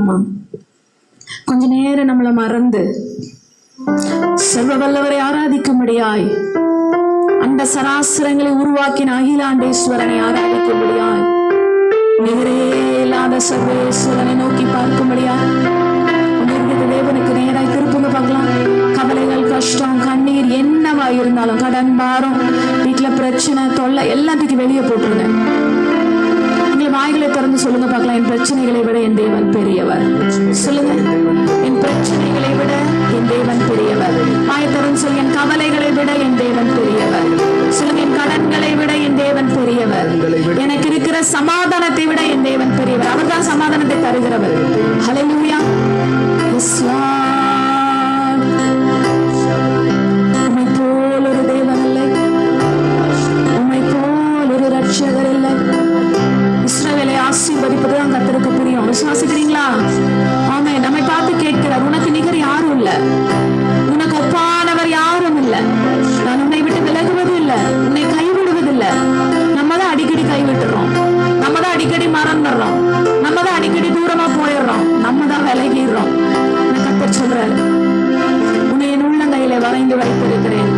சொல்லலாமா கொஞ்ச நேரம் நம்மளை மறந்து செல்வ வல்லவரை ஆராதிக்கும்படியாய் அந்த சராசரங்களை உருவாக்கின அகிலாண்டேஸ்வரனை ஆராதிக்கும்படியாய் நிகரே இல்லாத சர்வேஸ்வரனை நோக்கி பார்க்கும்படியாய் தேவனுக்கு நேராய் திருப்புங்க பார்க்கலாம். கவலைகள் கஷ்டம் கண்ணீர் என்னவா இருந்தாலும் கடன் பாரம் வீட்டுல பிரச்சனை தொல்லை எல்லாத்துக்கும் வெளியே போட்டுருங்க. வாய்களை திறந்து சொல்லுங்க பார்க்கலாம். என் பிரச்சனைகளை விட என் தேவன் பெரியவர். சொல்லுங்க. என் பிரச்சனைகளை விட என் தேவன் பெரியவர். வாயை திறந்து சொல்லுங்க. என் கவலைகளை விட என் தேவன் பெரியவர். சொல்லுங்க. என் கடன்களை விட என் தேவன் பெரியவர். எனக்கு இருக்கிற சமாதானத்தை விட என் தேவன் பெரியவர். அவர்தான் சமாதானத்தை தருகிறவர். ஹalleluya ஆசீர்வதிப்பது தான் கத்தருக்கு புரியும். விசுவாசிக்கிறீங்களா? ஆமே நம்மை பார்த்து கேட்கிறார். உனக்கு நிகர் யாரும் இல்ல. உனக்கு ஒப்பானவர் யாரும் இல்ல. நான் உன்னை விட்டு விலகுவது இல்ல. உன்னை கைவிடுவது இல்ல நம்ம தான் அடிக்கடி கைவிட்டுறோம். நம்ம தான் அடிக்கடி மறந்துடுறோம். நம்ம தான் அடிக்கடி தூரமா போயிடுறோம். நம்ம தான் விலகிடுறோம். கத்தர் சொல்றாரு. உன்னை என் உள்ளங்கையில வரைந்து வைத்திருக்கிறேன்.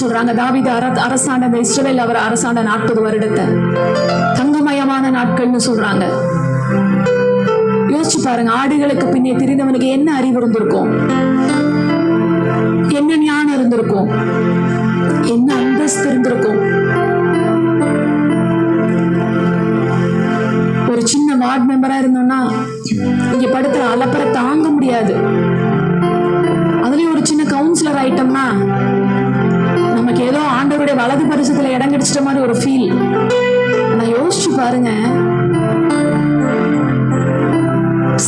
சொல்றாங்க தாவீது அர அரசாண்ட இந்த இஸ்ரவேல் அவர் அரசாண்ட நாற்பது வருடத்தை. தங்கமயமான நாட்கள்னு சொல்றாங்க. யோசிச்சு பாருங்க ஆடுகளுக்கு பின்னே தெரிந்தவனுக்கு என்ன அறிவு இருந்திருக்கும்? என்ன ஞானம் இருந்திருக்கும்? என்ன அந்தஸ்து இருந்திருக்கும்? ஒரு சின்ன வார்டு மெம்பரா இருந்தோம்னா இங்க படுத்துற அலப்பறை தாங்க முடியாது. அதுலயும் ஒரு சின்ன கவுன்சிலர் ஆயிட்டோம்னா நமக்கு ஏதோ ஆண்டவருடைய வலது பரிசத்துல இடம் கிடைச்சிட்ட மாதிரி ஒரு ஃபீல் நான் யோசிச்சு பாருங்க.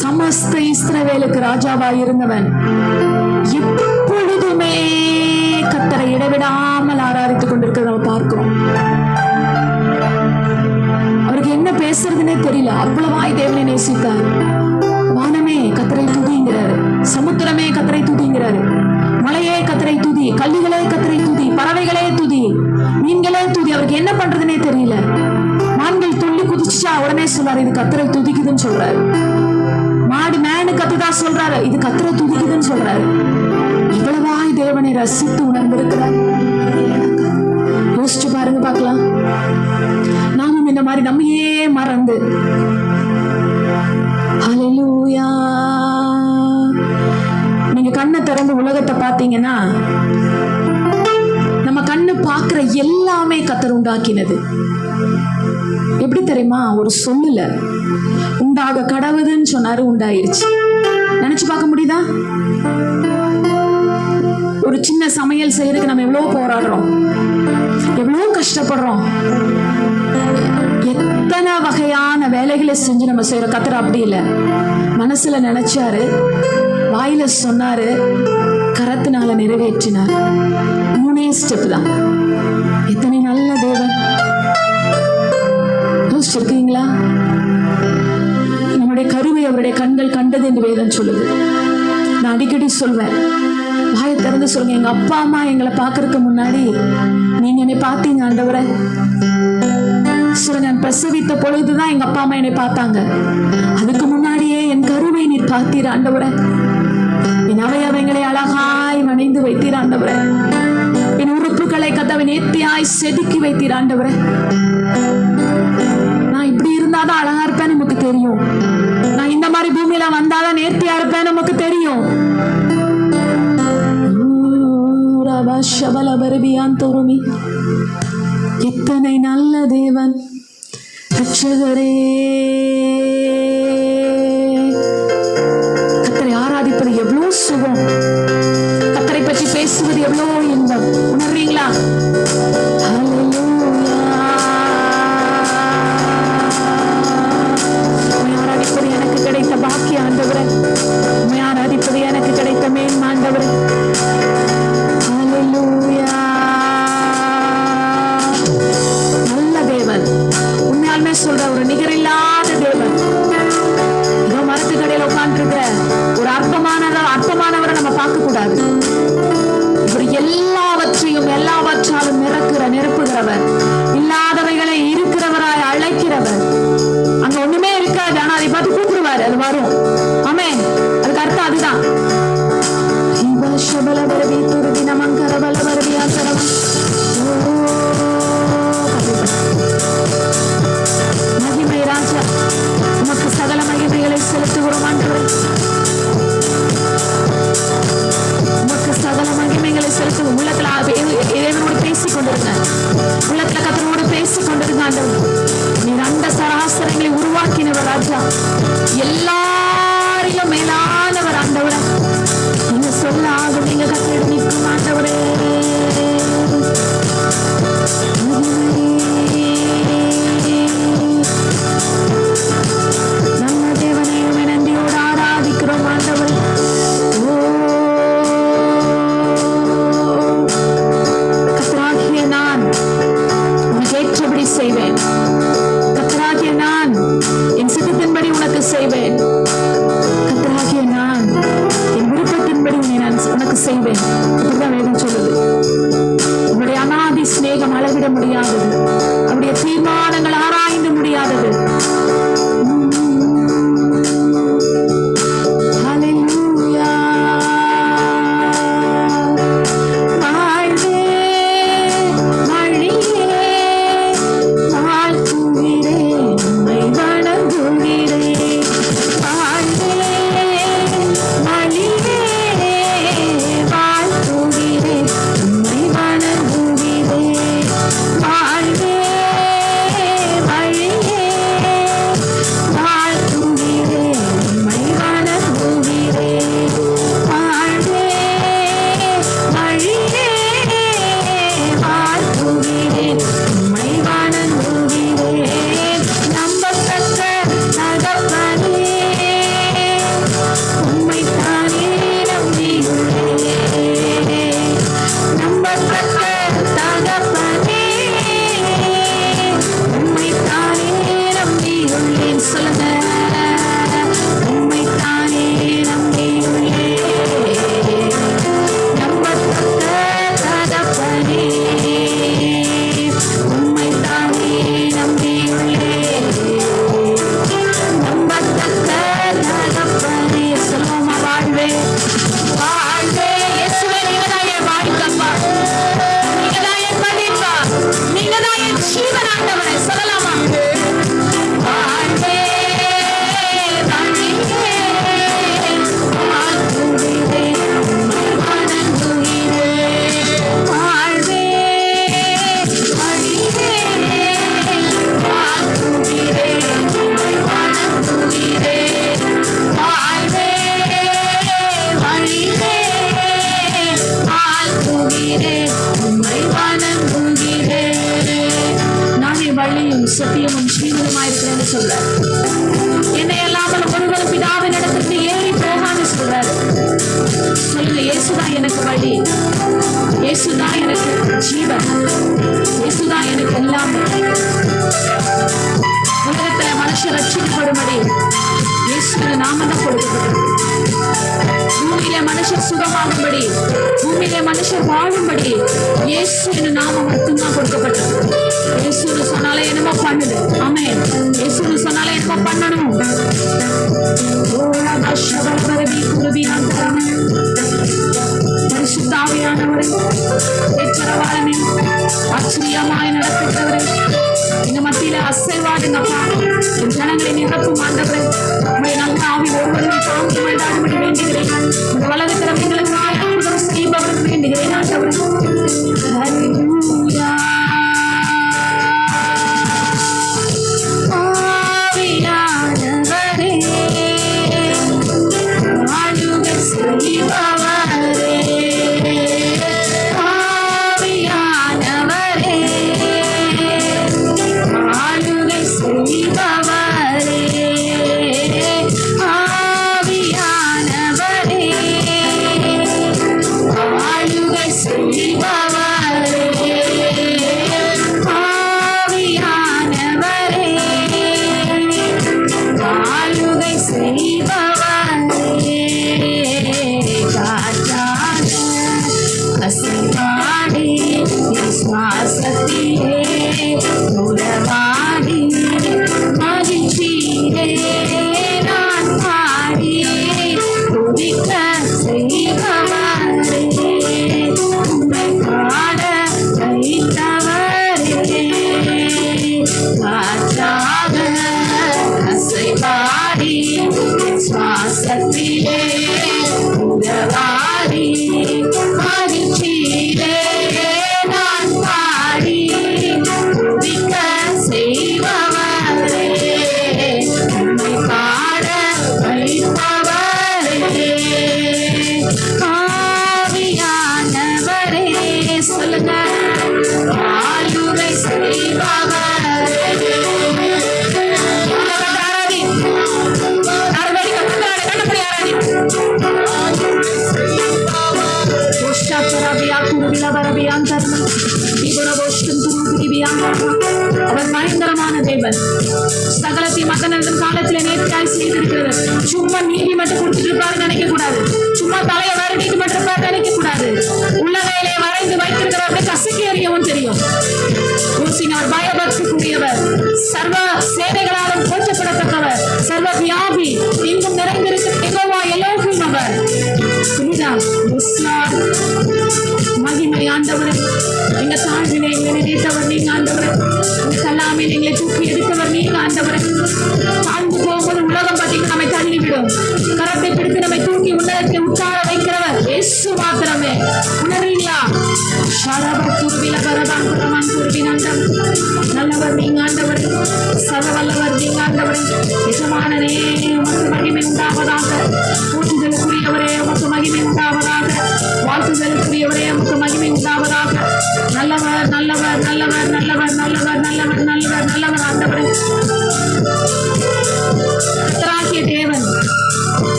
சமஸ்த இஸ்ரவேலுக்கு ராஜாவா இருந்தவன் எப்பொழுதுமே கத்தரை இடைவிடாமல் ஆராதித்துக் கொண்டிருக்கிறத நம்ம பார்க்கிறோம். அவருக்கு என்ன பேசுறதுனே தெரியல. அவ்வளவாய் தேவனை நேசித்தார். வானமே கத்தரை துதிங்கிறாரு. சமுத்திரமே கத்தரை துதிங்கிறாரு. துதி கல்லுகளே துதி பறவைகளே துதி. மீன்களே துதி அவருக்கு என்ன பண்றதுனே தெரியல. மான்கள் துள்ளி குதிச்சுச்சா உடனே சொல்றாரு இது கத்திரை துதிக்குதுன்னு சொல்றாரு. மாடு மேனு கத்துதா சொல்றாரு இது கத்திரை துதிக்குதுன்னு சொல்றாரு. இவ்வளவாய் தேவனை ரசித்து உணர்ந்திருக்கிறார். யோசிச்சு பாருங்க பார்க்கலாம். நாமும் இந்த மாதிரி நம்மையே மறந்து. Hallelujah. நீங்க கண்ணை திறந்து உலகத்தை பார்த்தீங்கன்னா நம்ம கண்ணு பார்க்குற எல்லாமே கத்தர் உண்டாக்கினது. எப்படி தெரியுமா? ஒரு சொல்லுல உண்டாக கடவுதுன்னு சொன்னாரு உண்டாயிருச்சு. நினைச்சு பார்க்க முடியுதா? ஒரு சின்ன சமையல் செய்யறதுக்கு நம்ம எவ்வளவு போராடுறோம். எவ்வளவு கஷ்டப்படுறோம். எத்தனை வகையான வேலைகளை செஞ்சு நம்ம செய்யறோம் கத்துற அப்படி இல்லை. மனசுல நினைச்சாரு வாயில சொன்னாரு கரத்தினால நிறைவேற்றினார். மூணே ஸ்டெப் தான். எத்தனை நல்ல தேவன். யோசிச்சிருக்கீங்களா நம்முடைய கருவை அவருடைய கண்கள் கண்டது என்று வேதம் சொல்லுது. நான் அடிக்கடி சொல்வேன் வாயை திறந்து சொல்லுங்க. எங்க அப்பா அம்மா எங்களை பார்க்கறதுக்கு முன்னாடி நீங்க என்னை பார்த்தீங்க ஆண்டவரை. சில நான் பிரசவித்த பொழுதுதான் எங்க அப்பா அம்மா என்னை பார்த்தாங்க. அதுக்கு முன்னாடியே என் கருவை நீர் பார்த்தீர் ஆண்டவரை. என்னாவே அவைகளை அழகாய் வணிந்து வைத்திராண்டவரே என் உறுப்புகளை கத்தவை நேர்த்தியாய் செதுக்கி வைத்திராண்டவரே நான் இப்படி இருந்தாதான் அழகா இருப்பேன் நமக்கு தெரியும். நான் இந்த மாதிரி பூமியில வந்தாதான் நேர்த்தியா இருப்பேன் நமக்கு தெரியும். சபல எத்தனை நல்ல தேவன். ரட்சகரே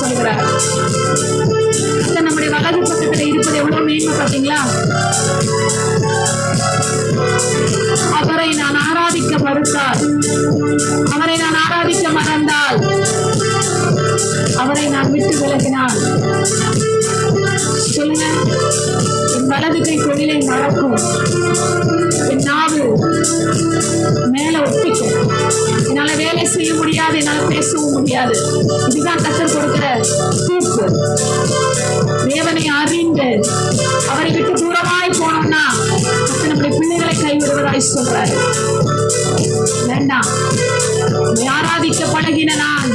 சொல்கிறார் இப்போ நம்முடைய வலது பக்கத்தில் இருப்பது எவ்வளோ மேன்மை பார்த்தீங்களா? அவரை நான் ஆராதிக்க மறுத்தால் அவரை நான் ஆராதிக்க மறந்தால் அவரை நான் விட்டு விலகினால். சொல்லுங்க. என் வலது கை தொழிலை மறக்கும். நாவு மேல ஒப்பிக்கும். என்னால வேலை செய்ய முடியாது என்னால பேசவும் முடியாது. இதுதான் கத்தர் கொடுக்கிற தூக்கு தேவனை அறிந்து அவரை விட்டு தூரமாய் போனோம்னா நம்முடைய பிள்ளைகளை கைவிடுவதாய் சொல்றாரு. வேண்டாம் ஆராதிக்க பழகின நான்.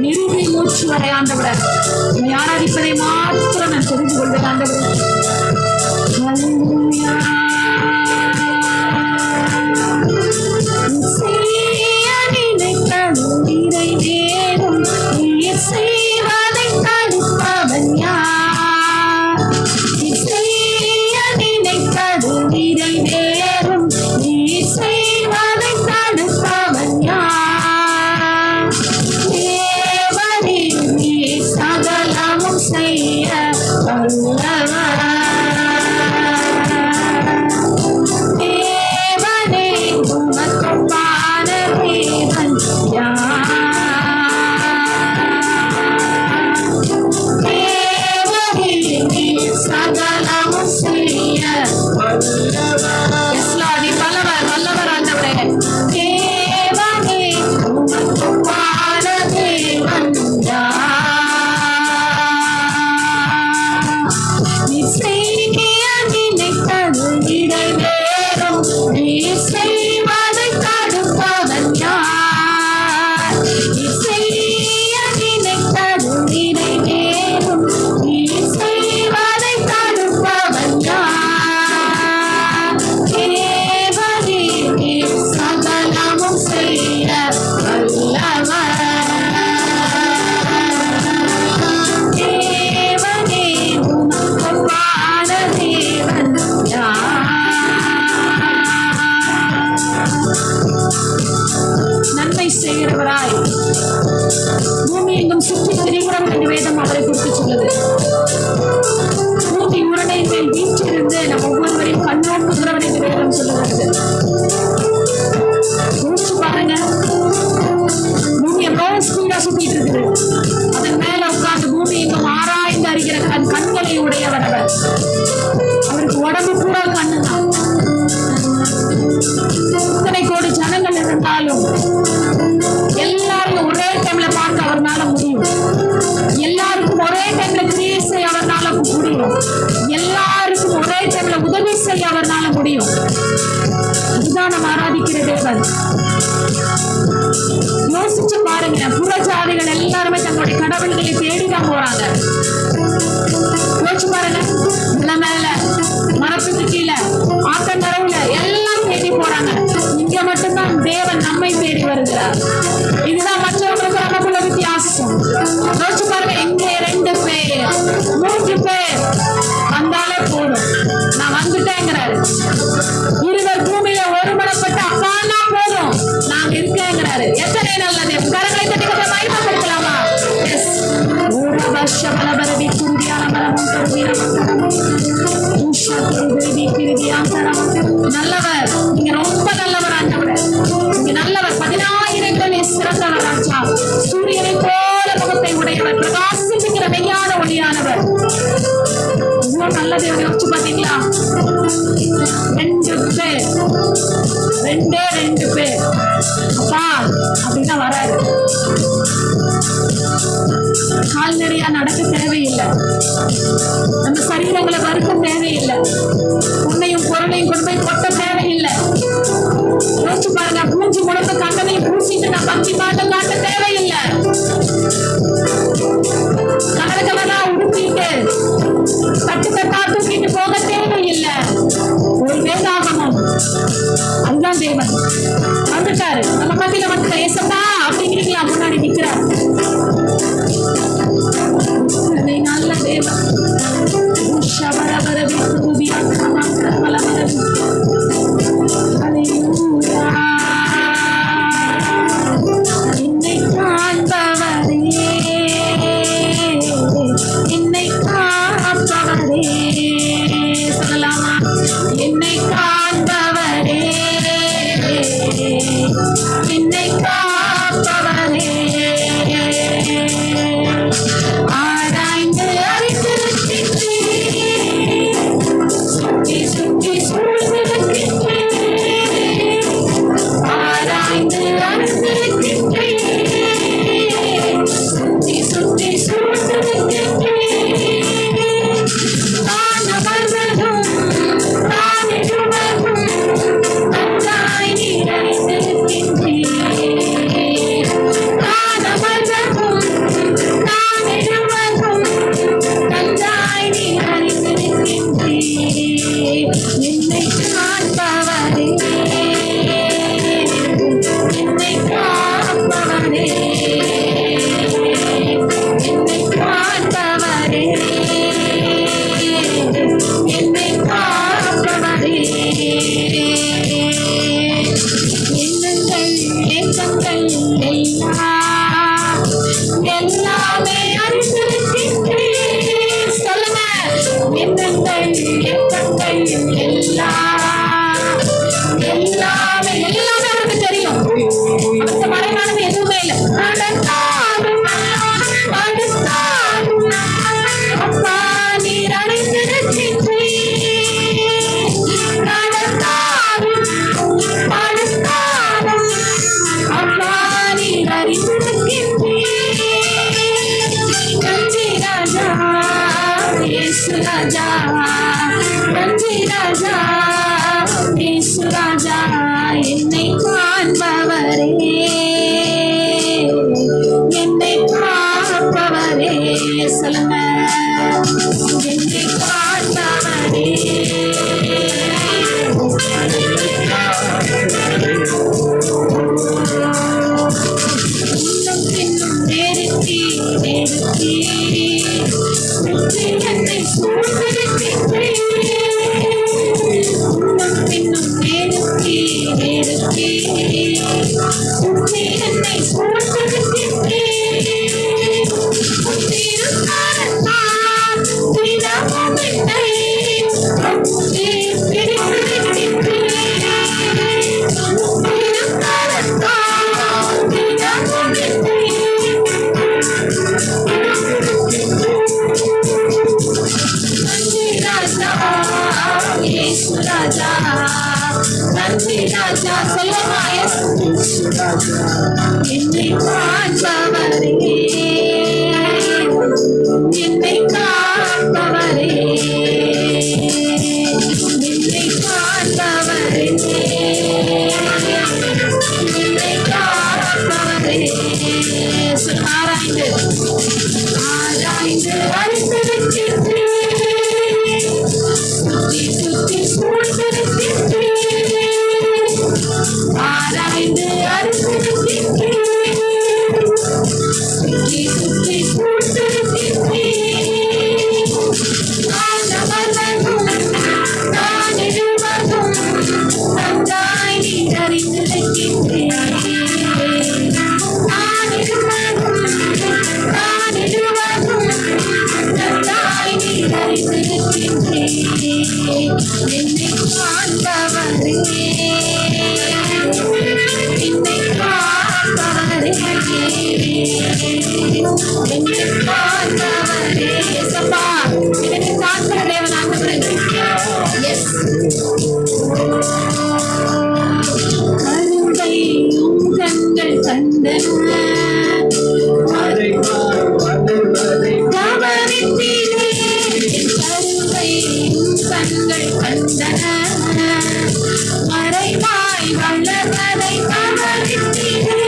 நிறுவி மூச்சு வரை ஆண்டவர். ஆராதிப்பதை மா இருக்கின்றேன் என்னை காண்பவரே என்னை காண்பவரே என்னை காண்பவரே கண்டன. கண்கள் வந்தன மறைவாய் வளர்வதை தவறிட்டீர்கள்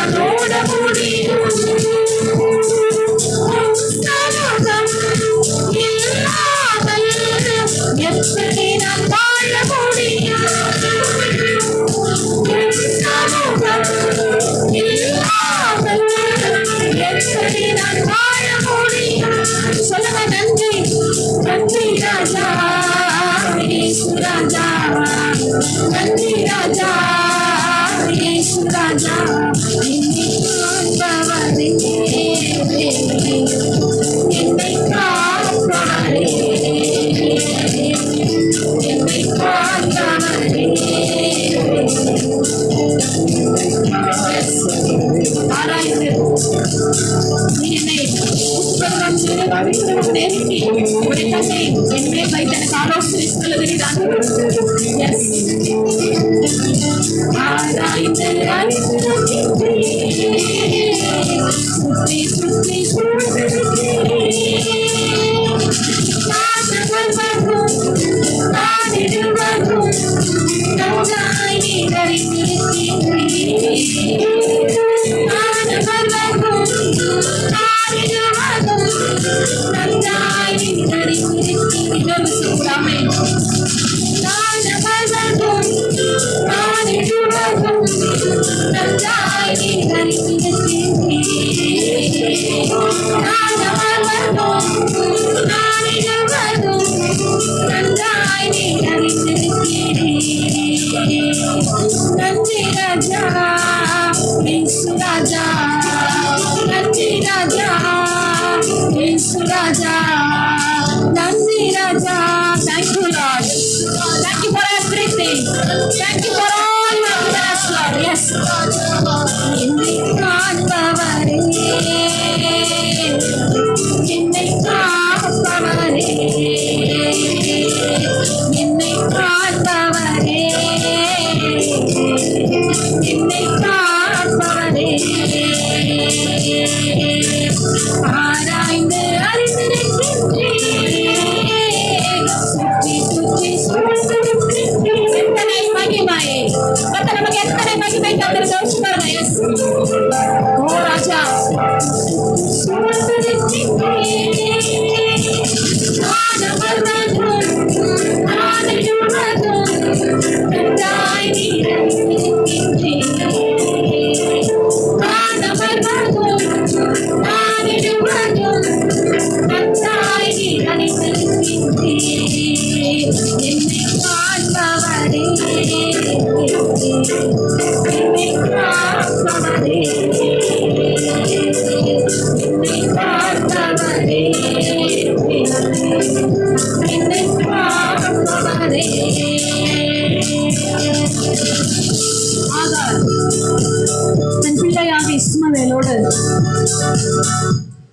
Amen.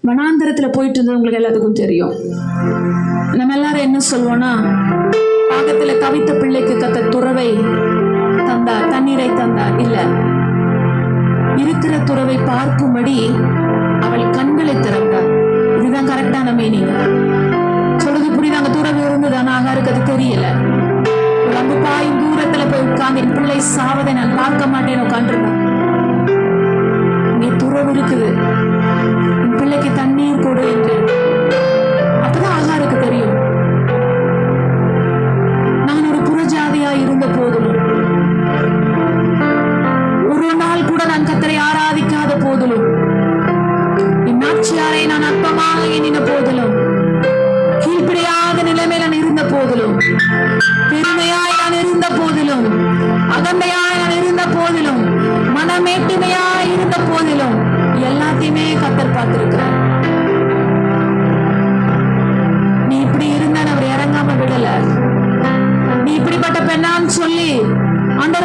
வனாந்தரத்தில் போயிட்டு இருந்தது உங்களுக்கு எல்லாத்துக்கும் தெரியும். நம்ம எல்லாரும் என்ன சொல்லுவோம்னா பாகத்தில் தவித்த பிள்ளைக்கு கத்த துறவை தந்தா தண்ணீரை தந்தா இல்ல. இருக்கிற துறவை பார்க்கும்படி அவள் கண்களை திறந்தார். இதுதான் கரெக்டான மீனிங் சொல்றது புரியுதாங்க துறவு இருந்தது ஆனா ஆகாருக்கு அது தெரியல. ரொம்ப பாயும் தூரத்துல போய் உட்கார்ந்து என் பிள்ளை சாவதை நான் பார்க்க மாட்டேன் உட்காந்துருந்தான் இங்கே துறவு இருக்குது. பிள்ளைக்கு தண்ணீர் கொடு என்று அப்பதான் ஆகாருக்கு தெரியும்.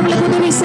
Pablo Gómez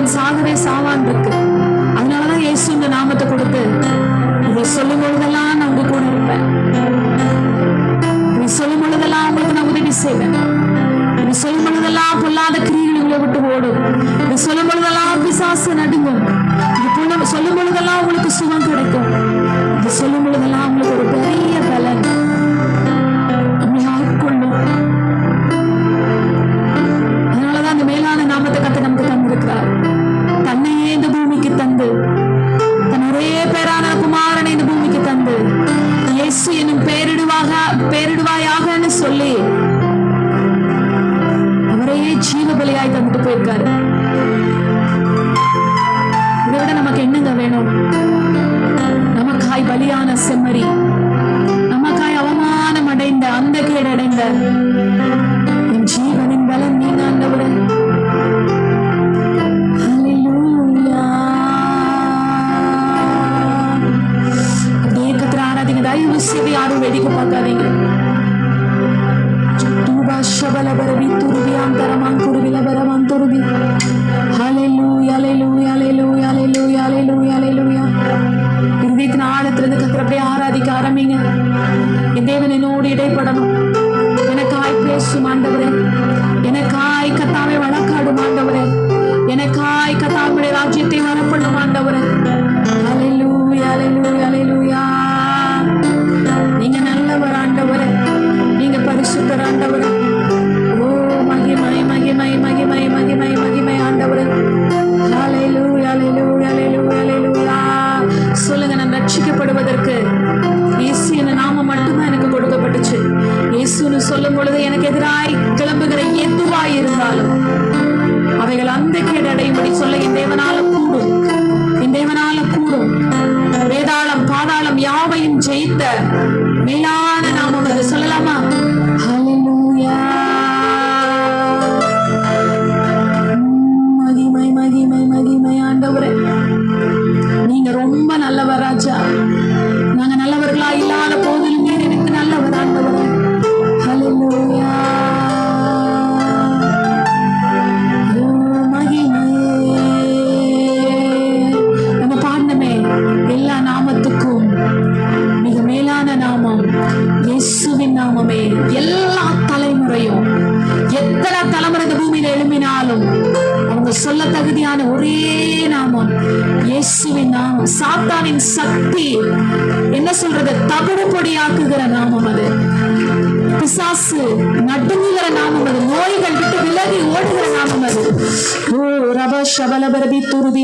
அவன் சாகவே சாவான் இருக்கு. அதனாலதான் இயேசு இந்த நாமத்தை கொடுத்து இதை சொல்லும் பொழுதெல்லாம் நான் உங்க கூட இருப்பேன். நீ சொல்லும் பொழுதெல்லாம் உங்களுக்கு நான் உதவி செய்வேன். நீ சொல்லும் பொழுதெல்லாம் பொல்லாத கிரியைகள் விட்டு ஓடும். நீ சொல்லும் பொழுதெல்லாம் பிசாசு நடுங்கும். சொல்லும் பொழுதெல்லாம் உங்களுக்கு சுகம் கிடைக்கும். சொல்லும் பொழுதெல்லாம் உங்களுக்கு ஒரு பெரிய பல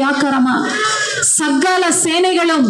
பார்க்கிறோமா சகல சேனைகளும்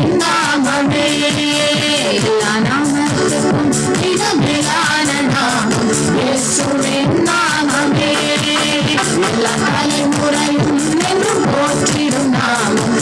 நாமமே. எல்லா நாமத்துக்கும் மிகவிலான நாமம். இயேசுவின் நாமமே. எல்லா தலைமுறையும் என்று போற்றிடும் நாமம்.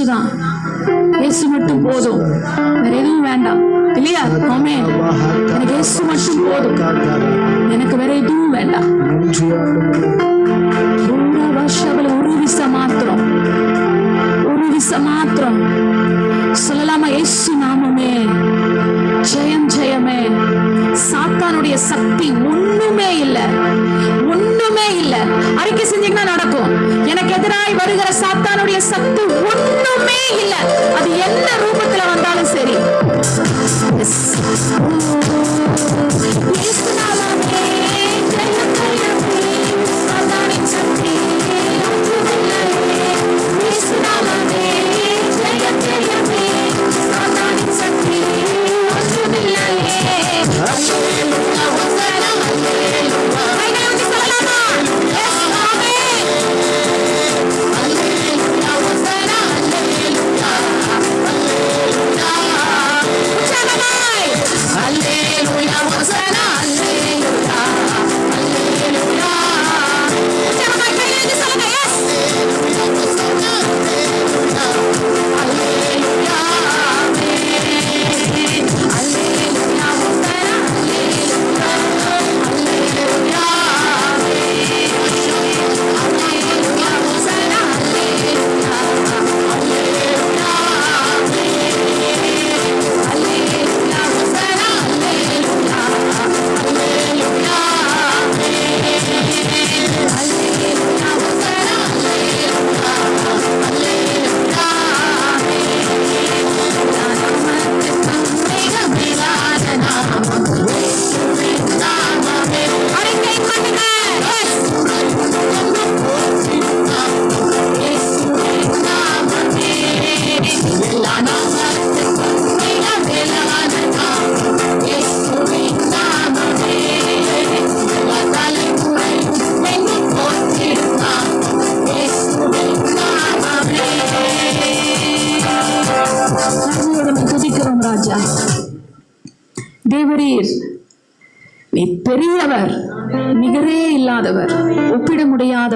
இயேசு இயேசு மட்டும் போதும். வேற எதுவும் வேண்டாம். இல்லையா? ஆமே எனக்கு இயேசு மட்டும் போதும். எனக்கு வேற எதுவும் வேண்டாம். மாத்திரம். சொல்லலாமா? இயேசு நாமமே. ஜெயம் ஜெயமே. சாத்தானுடைய சக்தி ஒண்ணுமே இல்ல. ஒண்ணுமே இல்ல. அறிக்கை செஞ்சீங்கன்னா நடக்கும். எனக்கு எதிராய் வருகிற சாத்தான் zenginler.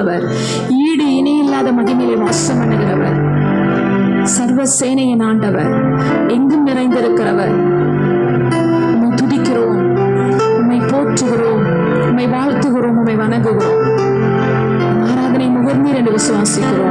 உயர்த்துகிறவர் ஈடு இணை இல்லாத மகிமையை வாசம் பண்ணுகிறவர் சர்வ சேனையின் ஆண்டவர். எங்கும் நிறைந்திருக்கிறவர். உம்மை துதிக்கிறோம். உம்மை போற்றுகிறோம். உம்மை வாழ்த்துகிறோம். உம்மை வணங்குகிறோம். ஆராதனை முகர்ந்தீர் என்று விசுவாசிக்கிறோம்.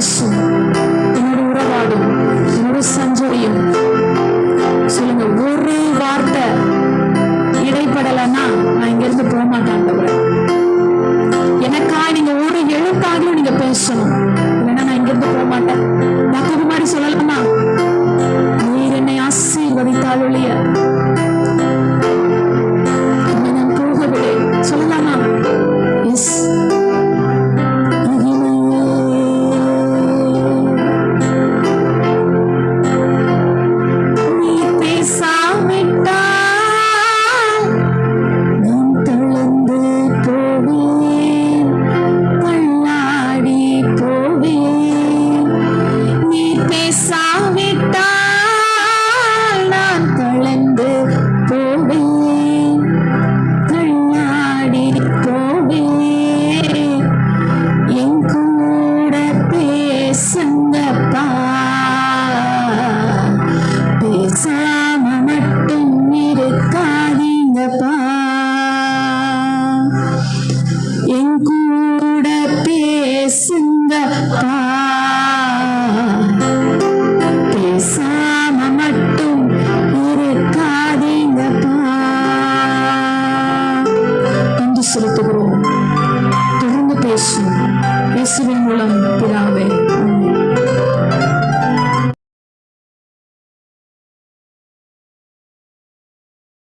closer.